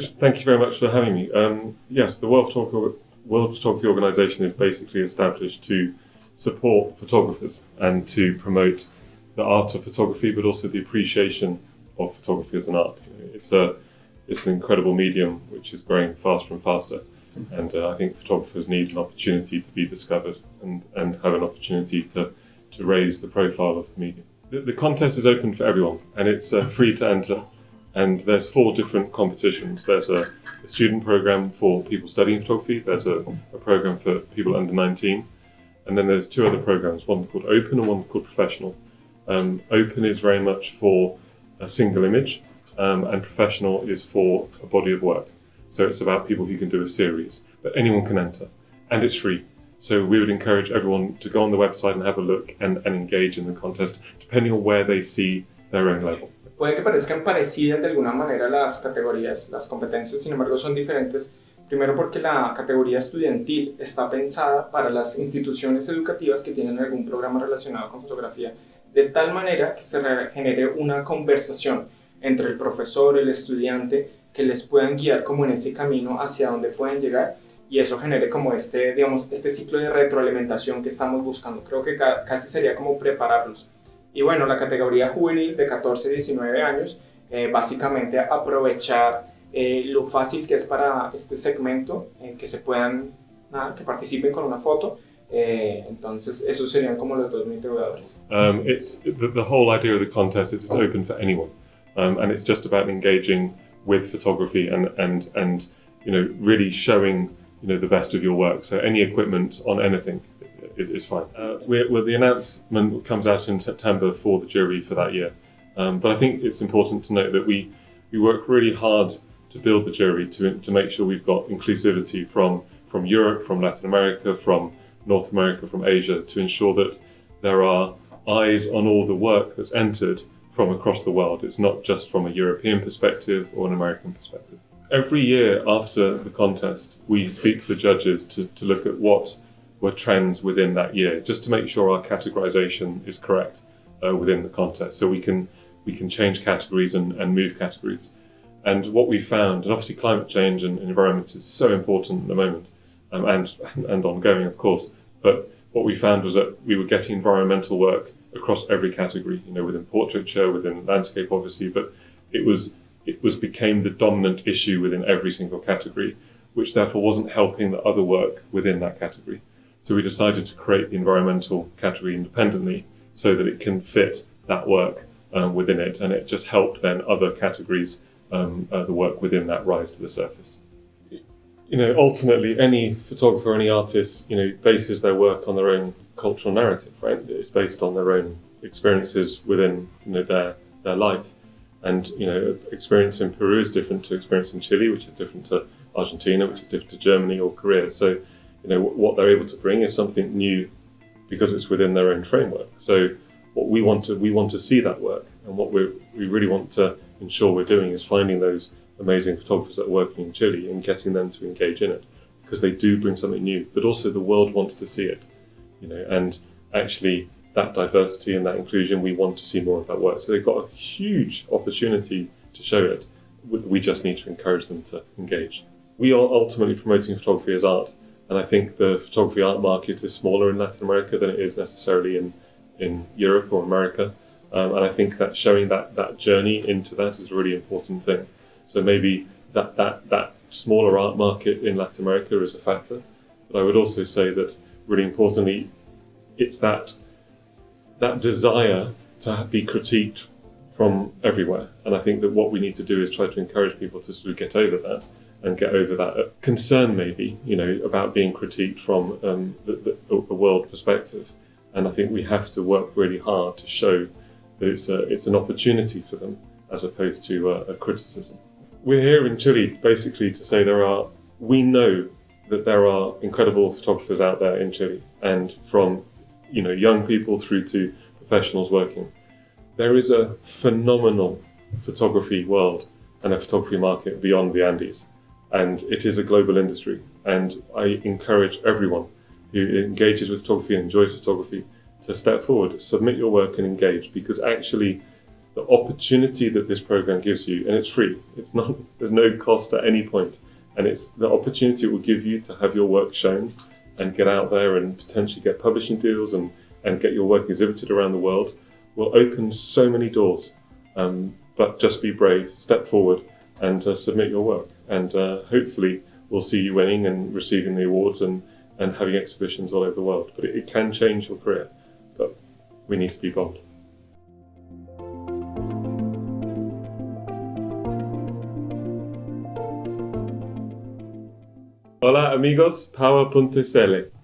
Thank you very much for having me. Um, yes, the World Photography, World Photography Organization is basically established to support photographers and to promote the art of photography, but also the appreciation of photography as an art. It's a it's an incredible medium which is growing faster and faster, and uh, I think photographers need an opportunity to be discovered and, and have an opportunity to to raise the profile of the medium. The, the contest is open for everyone, and it's uh, free to enter. And there's four different competitions. There's a, a student program for people studying photography. There's a, a program for people under 19, and then there's two other programs, one called Open and one called Professional. Um, open is very much for a single image, um, and Professional is for a body of work. So it's about people who can do a series, but anyone can enter, and it's free. So we would encourage everyone to go on the website and have a look and, and engage in the contest, depending on where they see their own level. Puede que parezcan parecidas de alguna manera las categorías, las competencias, sin embargo son diferentes Primero porque la categoría estudiantil está pensada para las instituciones educativas que tienen algún programa relacionado con fotografía, de tal manera que se genere una conversación entre el profesor, el estudiante, que les puedan guiar como en ese camino hacia donde pueden llegar y eso genere como este, digamos, este ciclo de retroalimentación que estamos buscando. Creo que casi sería como prepararlos. Y bueno, la categoría juvenil de 14 19 años, eh, básicamente aprovechar eh, lo fácil que es para este segmento eh, que se puedan, nada, que participen con una foto. Eh, entonces, esos serían como los dos motivadores. Um, it's the, the, whole idea of the contest is it's open for anyone, um, and it's just about engaging with photography and and and you know really showing you know the best of your work. So any equipment on anything is, fine. Uh, we're, the announcement comes out in September for the jury for that year, um, but I think it's important to note that we we work really hard to build the jury to, to make sure we've got inclusivity from, from Europe, from Latin America, from North America, from Asia, to ensure that there are eyes on all the work that's entered from across the world. It's not just from a European perspective or an American perspective. Every year after the contest, we speak to the judges to, to look at what were trends within that year, just to make sure our categorization is correct uh, within the context. So we can we can change categories and, and move categories. And what we found, and obviously climate change and environment is so important at the moment, um, and and ongoing, of course. But what we found was that we were getting environmental work across every category. You know, within portraiture, within landscape, obviously, but it was it was became the dominant issue within every single category, which therefore wasn't helping the other work within that category. So we decided to create the environmental category independently so that it can fit that work um, within it, and it just helped then other categories um, uh, the work within that rise to the surface. You know, ultimately, any photographer, any artist, you know, bases their work on their own cultural narrative, right? It's based on their own experiences within, you know, their their life. And you know, experience in Peru is different to experience in Chile, which is different to Argentina, which is different to Germany or Korea. So, you know, what they're able to bring is something new because it's within their own framework. So, what we want to we want to see that work, and what we we really want to ensure we're doing is finding those amazing photographers that are working in Chile and getting them to engage in it because they do bring something new, but also the world wants to see it, you know, and actually that diversity and that inclusion, we want to see more of that work. So they've got a huge opportunity to show it. We just need to encourage them to engage. We are ultimately promoting photography as art, and I think the photography art market is smaller in Latin America than it is necessarily in, in Europe or America. Um, and I think that showing that, that journey into that is a really important thing. So maybe that, that, that smaller art market in Latin America is a factor. But I would also say that really importantly, it's that, that desire to be critiqued from everywhere. And I think that what we need to do is try to encourage people to sort of get over that and get over that concern maybe, you know, about being critiqued from um, the, the, world perspective. And I think we have to work really hard to show it's, a, it's an opportunity for them as opposed to a, a criticism. We're here in Chile basically to say there are, we know that there are incredible photographers out there in Chile and from you know young people through to professionals working. There is a phenomenal photography world and a photography market beyond the Andes and it is a global industry and I encourage everyone who engages with photography and enjoys photography to step forward, submit your work and engage because actually the opportunity that this program gives you, and it's free. It's not. There's no cost at any point, and it's the opportunity it will give you to have your work shown, and get out there and potentially get publishing deals and and get your work exhibited around the world, will open so many doors. Um, but just be brave, step forward, and uh, submit your work, and uh, hopefully we'll see you winning and receiving the awards and and having exhibitions all over the world. But it, it can change your career, but we need to be bold. Hola amigos, power.cl.